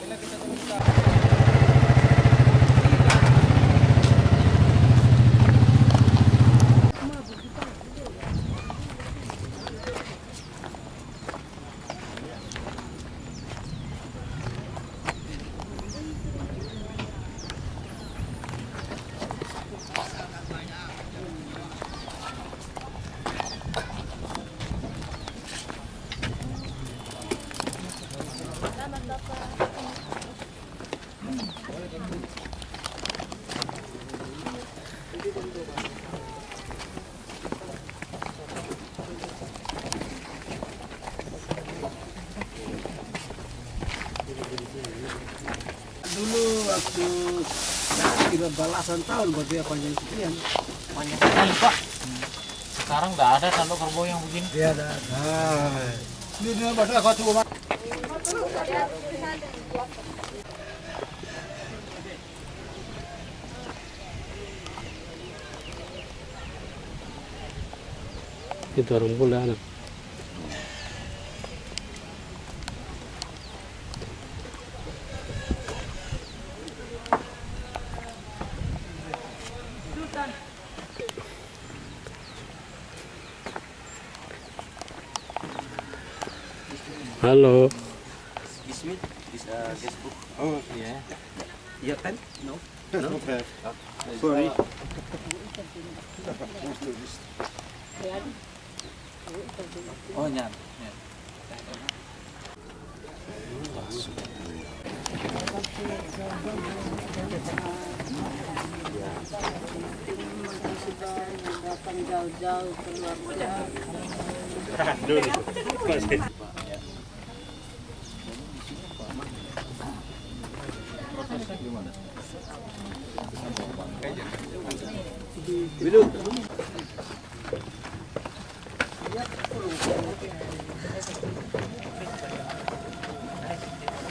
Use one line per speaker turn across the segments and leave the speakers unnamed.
Dulu waktu tiga belasan tahun berarti apa yang sekian.
Banyak sekali Pak. Sekarang nggak ada tanduk kerbau yang begini.
Dia ada. Ini dia pada kau tuh. Itu orang pula anak. Halo.
Guestbook.
Oh,
Yeah. No.
No.
Uh,
Sorry.
Oh, yan. yan.
datang jauh-jauh keluar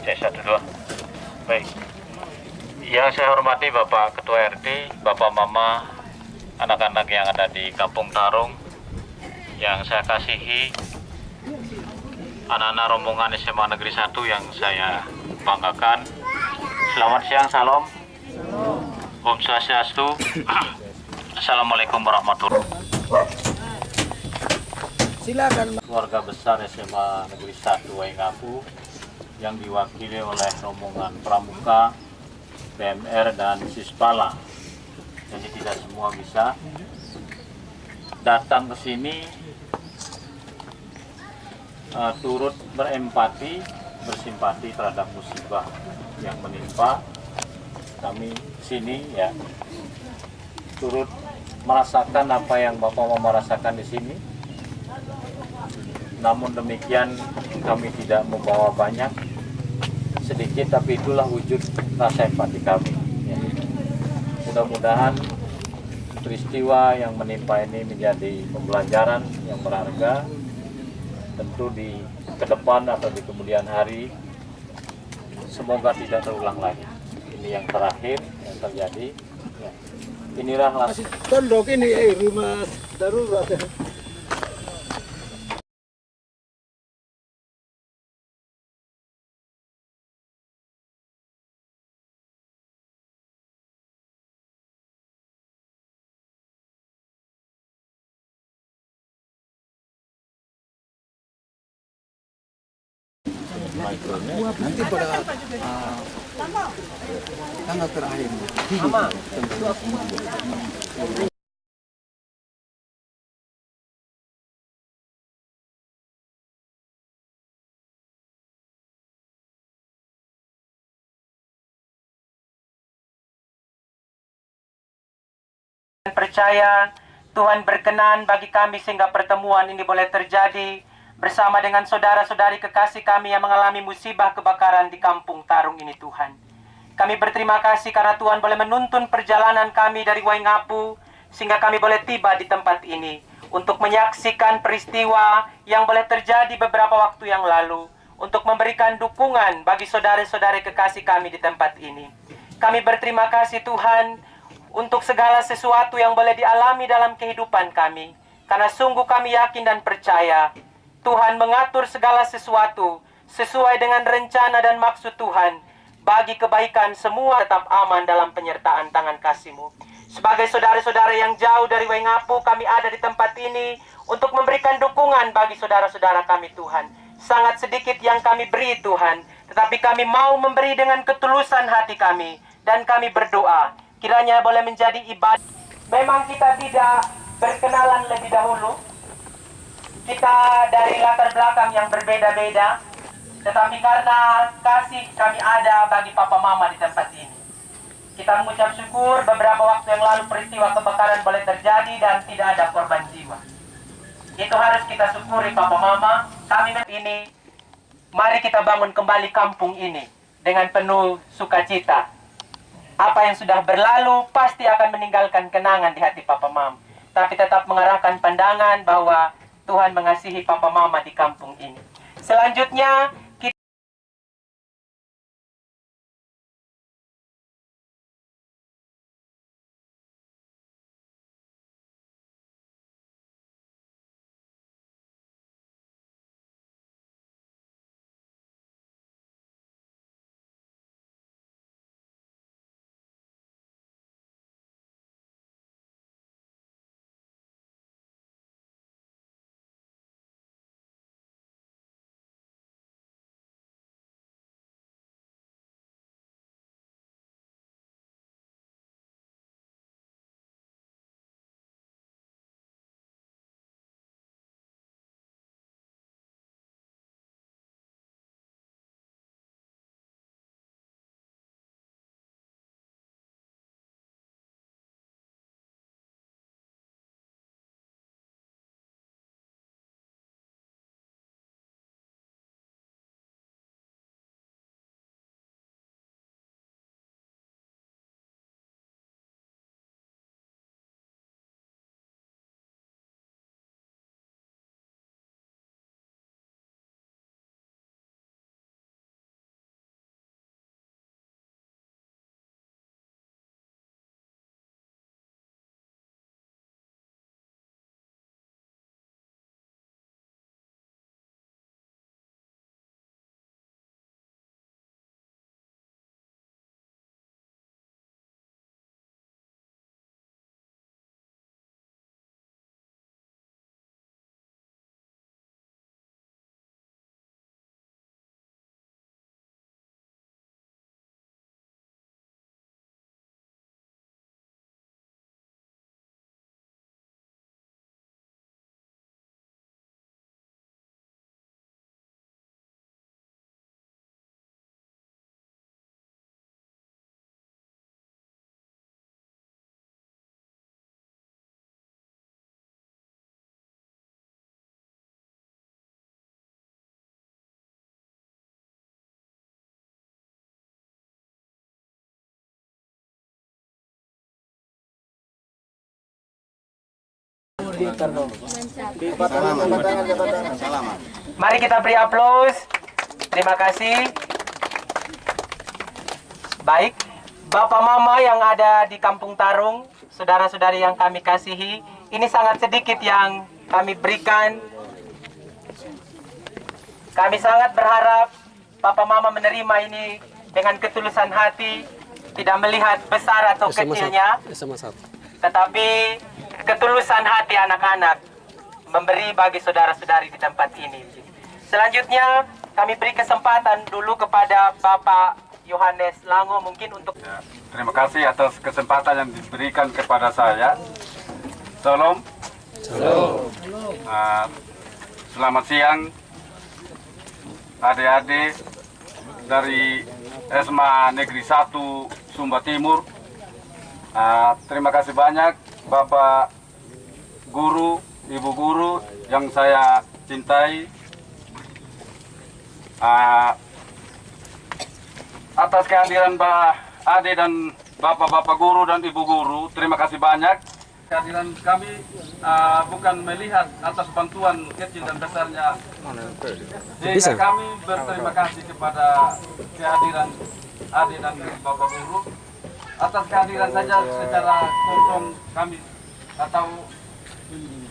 Cek satu dua. Baik. Yang saya hormati Bapak Ketua RT, Bapak Mama, anak-anak yang ada di Kampung Tarung, yang saya kasihi, anak-anak rombongan SMA Negeri 1 yang saya banggakan. Selamat siang, salam. Om Swastiastu. Assalamualaikum warahmatullahi
Silakan.
keluarga besar SMA Negeri 1 Waingapu yang diwakili oleh rombongan Pramuka, PMR, dan Sispala. Jadi tidak semua bisa datang ke sini eh, turut berempati, bersimpati terhadap musibah yang menimpa kami sini ya turut merasakan apa yang Bapak Mama rasakan di sini namun demikian kami tidak membawa banyak sedikit tapi itulah wujud rasa empati kami. Mudah-mudahan peristiwa yang menimpa ini menjadi pembelajaran yang berharga tentu di ke depan atau di kemudian hari semoga tidak terulang lagi ini yang terakhir yang terjadi ya. inilah las-
Tondok ini eh rumah darurat. Tanggal terakhir.
dan percaya Tuhan berkenan bagi kami sehingga pertemuan ini boleh terjadi bersama dengan saudara-saudari kekasih kami yang mengalami musibah kebakaran di kampung Tarung ini Tuhan. Kami berterima kasih karena Tuhan boleh menuntun perjalanan kami dari Waingapu sehingga kami boleh tiba di tempat ini untuk menyaksikan peristiwa yang boleh terjadi beberapa waktu yang lalu untuk memberikan dukungan bagi saudara-saudari kekasih kami di tempat ini. Kami berterima kasih Tuhan untuk segala sesuatu yang boleh dialami dalam kehidupan kami. Karena sungguh kami yakin dan percaya Tuhan mengatur segala sesuatu sesuai dengan rencana dan maksud Tuhan bagi kebaikan semua tetap aman dalam penyertaan tangan kasih-Mu. Sebagai saudara-saudara yang jauh dari Waingapu, kami ada di tempat ini untuk memberikan dukungan bagi saudara-saudara kami Tuhan. Sangat sedikit yang kami beri Tuhan, tetapi kami mau memberi dengan ketulusan hati kami dan kami berdoa kiranya boleh menjadi ibadah. Memang kita tidak berkenalan lebih dahulu. Kita dari latar belakang yang berbeda-beda, tetapi karena kasih kami ada bagi papa mama di tempat ini. Kita mengucap syukur beberapa waktu yang lalu peristiwa kebakaran boleh terjadi dan tidak ada korban jiwa. Itu harus kita syukuri papa mama. Kami ini, mari kita bangun kembali kampung ini dengan penuh sukacita. Apa yang sudah berlalu pasti akan meninggalkan kenangan di hati papa mama. Tapi tetap mengarahkan pandangan bahwa Tuhan mengasihi papa mama di kampung ini. Selanjutnya, Mari kita beri aplaus. Terima kasih. Baik, Bapak Mama yang ada di Kampung Tarung, saudara-saudari yang kami kasihi, ini sangat sedikit yang kami berikan. Kami sangat berharap Bapak Mama menerima ini dengan ketulusan hati, tidak melihat besar atau kecilnya, tetapi ketulusan hati anak-anak memberi bagi saudara-saudari di tempat ini. Selanjutnya kami beri kesempatan dulu kepada Bapak Yohanes Lango mungkin untuk
Ya, terima kasih atas kesempatan yang diberikan kepada saya. Salam. Ah, selamat siang adik-adik dari SMA Negeri 1 Sumba Timur. Ah, terima kasih banyak Bapak Guru, Ibu Guru yang saya cintai. Ah, atas kehadiran Mbak Ade dan Bapak-Bapak Guru dan Ibu Guru, terima kasih banyak. Kehadiran kami uh, bukan melihat atas bantuan kecil dan besarnya. Sehingga kami berterima kasih kepada kehadiran Ade dan Bapak Guru. Atas kehadiran saja secara kosong kami atau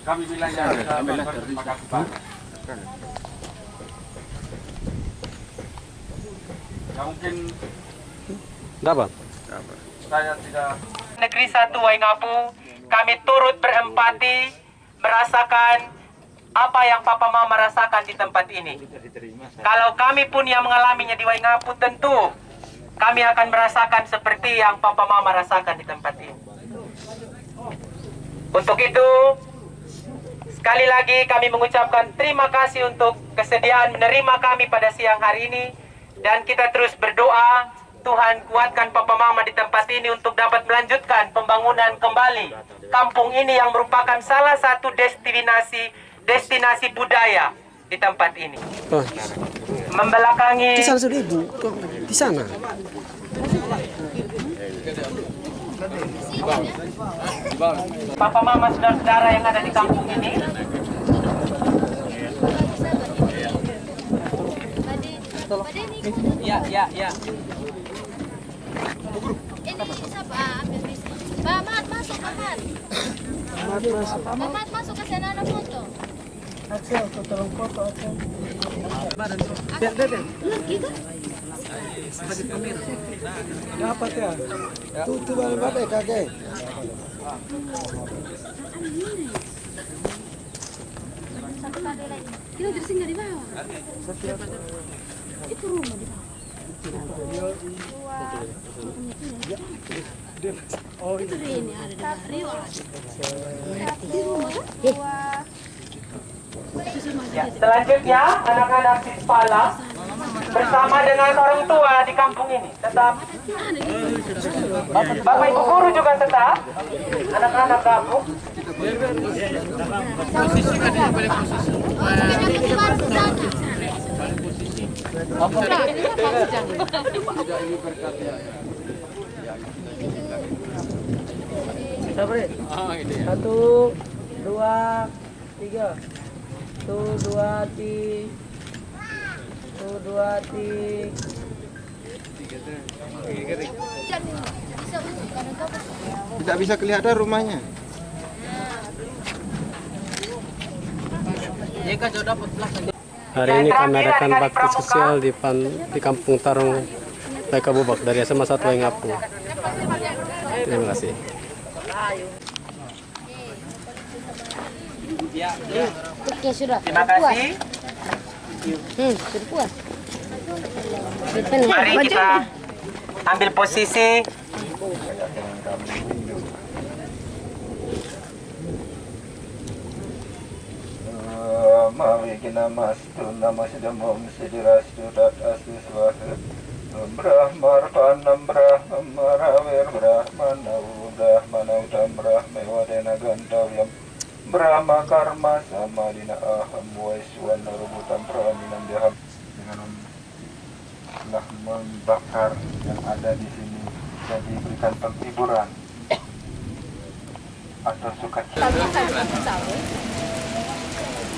kami bilangnya kita berterima kasih banyak. Ya mungkin
Dapat.
saya tidak
Negeri Satu Waingapu, kami turut berempati merasakan apa yang Papa Mama rasakan di tempat ini. Kalau kami pun yang mengalaminya di Waingapu tentu kami akan merasakan seperti yang Papa Mama rasakan di tempat ini. Untuk itu, sekali lagi kami mengucapkan terima kasih untuk kesediaan menerima kami pada siang hari ini dan kita terus berdoa Tuhan kuatkan Papa Mama di tempat ini untuk dapat melanjutkan pembangunan kembali kampung ini yang merupakan salah satu destinasi destinasi budaya di tempat ini.
Oh,
Membelakangi
di sana sudah ibu. Di sana.
Papa Mama saudara-saudara yang ada di kampung ini
Ya, ya, ya.
Ini siapa? Ambil bis. Pak Ahmad masuk Ahmad. Ahmad masuk ke sana ada foto.
Dapat ya. Tuh tuh balik kakek.
Kita tersinggah di bawah. Itu rumah bawah. Itu di bawah.
Ya, selanjutnya anak-anak Sispala bersama dengan orang tua di kampung ini. Tetap. Bapak Ibu guru juga tetap. Anak-anak kampung
Di baru ke sana.
Satu, dua, tiga. Satu, dua, tiga. Satu, dua, tiga.
Tidak bisa kelihatan rumahnya.
Hari ini kami adakan bakti sosial di, pan, di Kampung Tarung Baika Bubak dari SMA 1 Waingapu. Terima kasih.
Oke sudah.
terima kasih
Hmm, sudah puas.
mari kita ambil posisi
Mawikina mastu namasdamam sidirastu tat astu swaha Brahmarpanam brahmaraver brahmanau brahmanautam brahmewadena gantavyam Brahma karma samadina aham waiswana rubutam praminam deham Dengan telah membakar yang ada di sini dan diberikan penghiburan atau sukacita.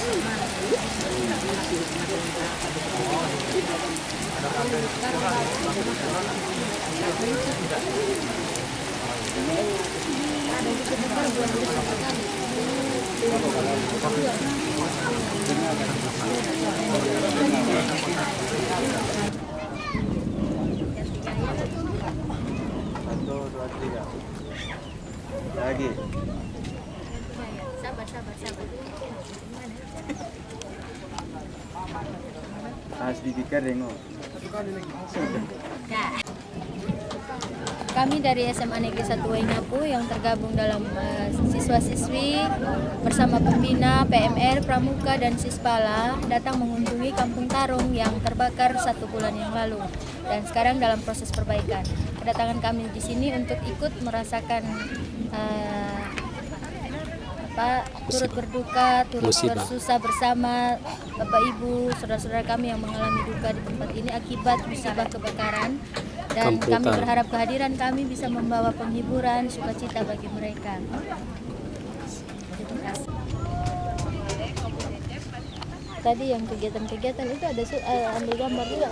boleh kan emang?
Lagi.
Sabar, sabar, sabar. Kami dari SMA Negeri 1 Waingapu yang tergabung dalam eh, siswa-siswi bersama pembina PMR, Pramuka, dan Sispala datang mengunjungi Kampung Tarung yang terbakar satu bulan yang lalu dan sekarang dalam proses perbaikan. Kedatangan kami di sini untuk ikut merasakan eh, apa turut berduka, turut
Musibah.
bersusah bersama Bapak Ibu, saudara-saudara kami yang mengalami duka di tempat ini akibat musibah kebakaran dan
Kampung
kami berharap kehadiran kami bisa membawa penghiburan, sukacita bagi mereka. Terima kasih. Tadi yang kegiatan-kegiatan itu ada eh, ambil gambar juga.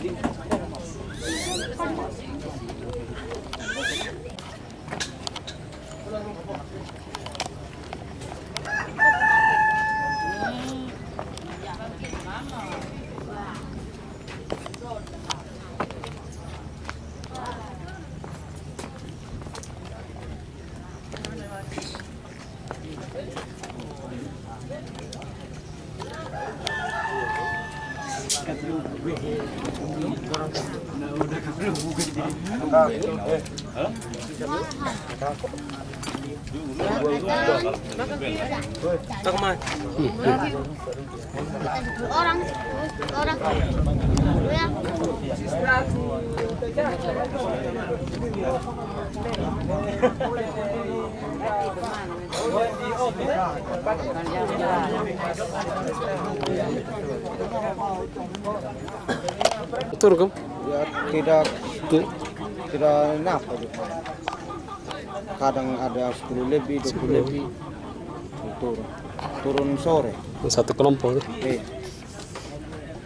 Doing.
Orang orang ya
Tur kamu?
Ya, tidak tidak nafas. Kadang ada 10 lebih, 20 lebih. Turun. Turun sore.
Satu kelompok.
Eh.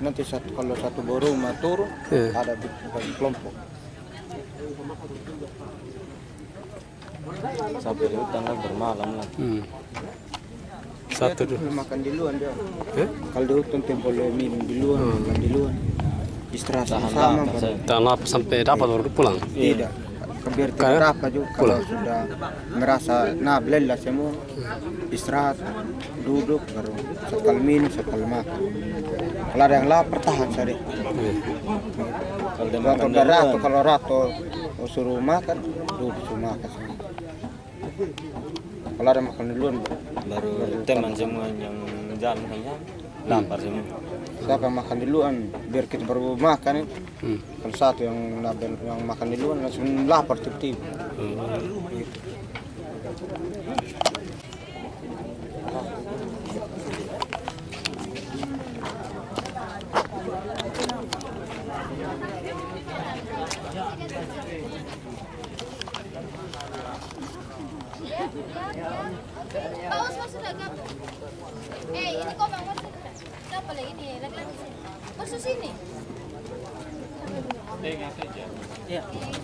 Nanti satu kalau satu baru turun,
Iya.
ada di kelompok.
Sampai di hutan lah bermalam lah.
Hmm. Satu
Dia
dulu.
makan di luar dia.
Eh?
Kalau di hutan tempo minum di luar, makan di luar. Istirahat
Tahan
sama.
Tahan lapar sampai dapat baru pulang.
Tidak. Biar
Kayak
tidak apa juga. kalau sudah merasa nah lelah semua. Istirahat duduk baru sekali minum sekali makan. Kalau ada yang lapar tahan tadi
Kalau makan
udah
duluan,
rato kalau rato suruh makan duduk suruh makan. Semua kalau ada makan duluan
baru teman semua yang jalan hanya lapar semua.
siapa yang makan duluan biar kita baru makan
Hmm.
kalau satu yang yang makan duluan langsung lapar tiba-tiba
paus
Yeah.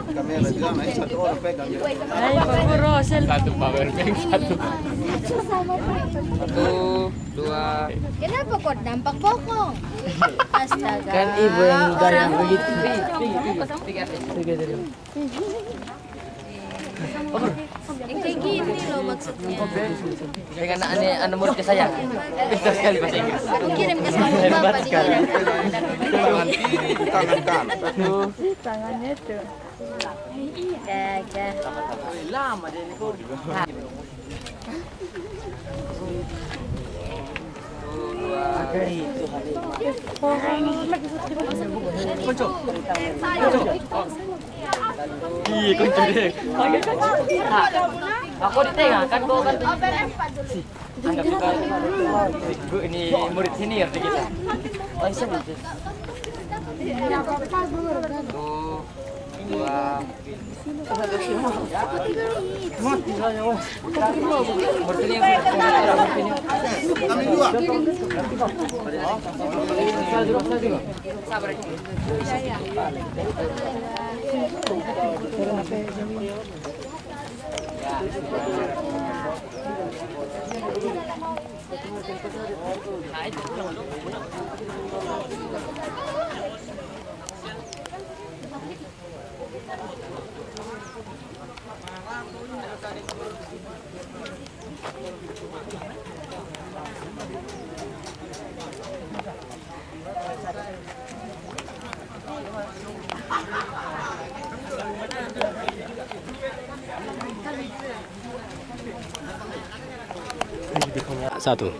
kamera juga naik satu orang pegang.
Ayo Pak Guru,
Satu power bank, satu.
Satu, dua.
Kenapa kok dampak bokong? Astaga.
Kan ibu yang
Orang
begitu.
Yang kayak gini loh maksudnya.
Dengan aneh anu murid ke saya. Pintar sekali bahasa Inggris.
Aku kirim ke sama bapak dikirim.
Tangan kiri, tangan kanan.
Tangannya tuh.
Lama. Iya. Aku ditengah kan kau kan. Ini murid senior kita. Oh, iya. Satu, dua,
Kami dua.
Satu.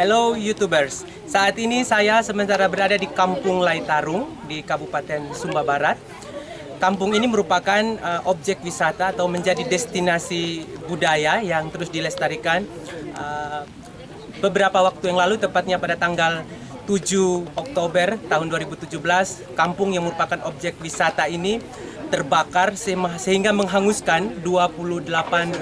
Hello YouTubers, saat ini saya sementara berada di Kampung Laitarung di Kabupaten Sumba Barat. Kampung ini merupakan uh, objek wisata atau menjadi destinasi budaya yang terus dilestarikan. Uh, beberapa waktu yang lalu, tepatnya pada tanggal 7 Oktober tahun 2017, kampung yang merupakan objek wisata ini terbakar sehingga menghanguskan 28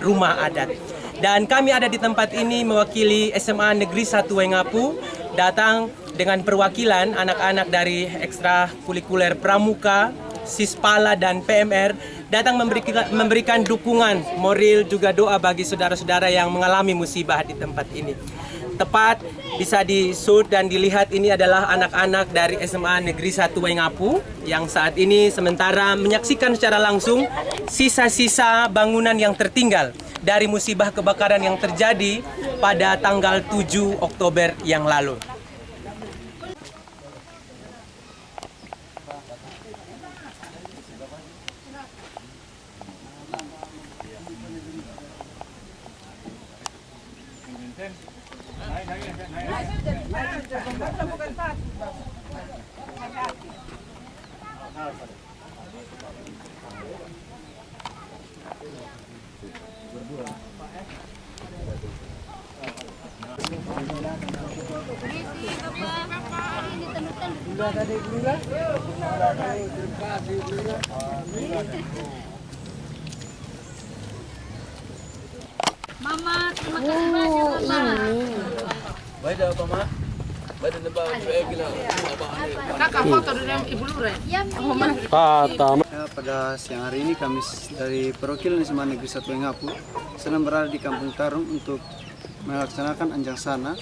rumah adat. Dan kami ada di tempat ini mewakili SMA Negeri 1 Wengapu datang dengan perwakilan anak-anak dari ekstrakurikuler Pramuka, Sispala dan PMR datang memberikan, memberikan dukungan moral juga doa bagi saudara-saudara yang mengalami musibah di tempat ini. Tepat bisa disut dan dilihat ini adalah anak-anak dari SMA Negeri 1 Wengapu yang saat ini sementara menyaksikan secara langsung sisa-sisa bangunan yang tertinggal dari musibah kebakaran yang terjadi pada tanggal 7 Oktober yang lalu.
Mama, terima kasih banyak Mama.
Kata.
Ya, pada siang hari ini kami dari perwakilan SMA Negeri 1 Wengapu sedang berada di Kampung Tarung untuk melaksanakan anjang sana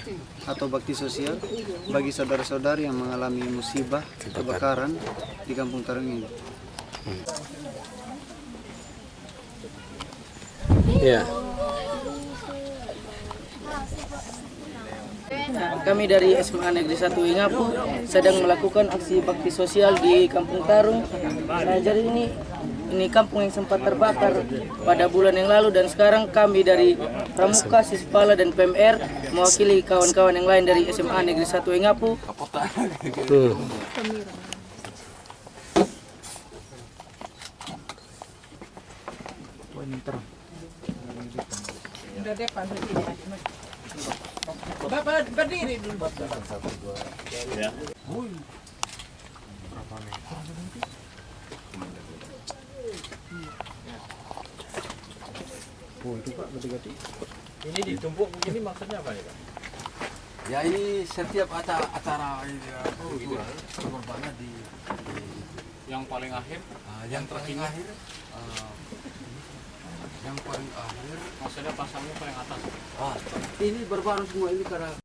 atau bakti sosial bagi saudara-saudari yang mengalami musibah kebakaran di Kampung Tarung ini.
Ya.
Kami dari SMA Negeri 1 Ingapu sedang melakukan aksi bakti sosial di Kampung Tarung. Nah, jadi ini ini kampung yang sempat terbakar pada bulan yang lalu dan sekarang kami dari Pramuka, Sispala dan PMR mewakili kawan-kawan yang lain dari SMA Negeri 1 Ingapu
Hmm.
Ini ditumpuk begini maksudnya apa nih Pak?
Ya ini setiap acara acara ini ya, oh, gitu, korbannya di, di
Yang paling akhir?
yang paling akhir eh, yang paling akhir
Maksudnya pasangnya paling atas.
ah, ini berbaru semua ini karena